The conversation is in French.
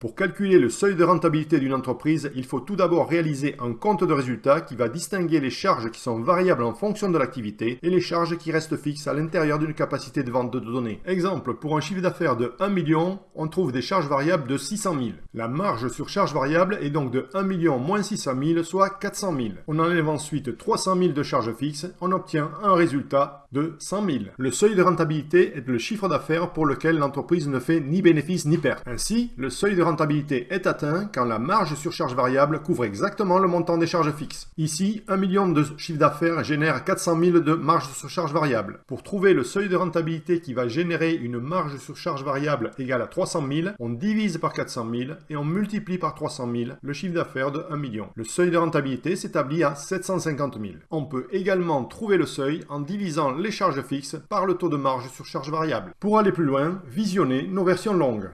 Pour calculer le seuil de rentabilité d'une entreprise, il faut tout d'abord réaliser un compte de résultat qui va distinguer les charges qui sont variables en fonction de l'activité et les charges qui restent fixes à l'intérieur d'une capacité de vente de données. Exemple, pour un chiffre d'affaires de 1 million, on trouve des charges variables de 600 000. La marge sur charge variable est donc de 1 million moins 600 000, soit 400 000. On enlève ensuite 300 000 de charges fixes, on obtient un résultat de 100 000. Le seuil de rentabilité est le chiffre d'affaires pour lequel l'entreprise ne fait ni bénéfice ni perte. Ainsi, le seuil de rentabilité est atteint quand la marge sur charge variable couvre exactement le montant des charges fixes. Ici, 1 million de chiffre d'affaires génère 400 000 de marge sur charge variable. Pour trouver le seuil de rentabilité qui va générer une marge sur charge variable égale à 300 000, on divise par 400 000 et on multiplie par 300 000 le chiffre d'affaires de 1 million. Le seuil de rentabilité s'établit à 750 000. On peut également trouver le seuil en divisant les charges fixes par le taux de marge sur charge variable. Pour aller plus loin, visionnez nos versions longues.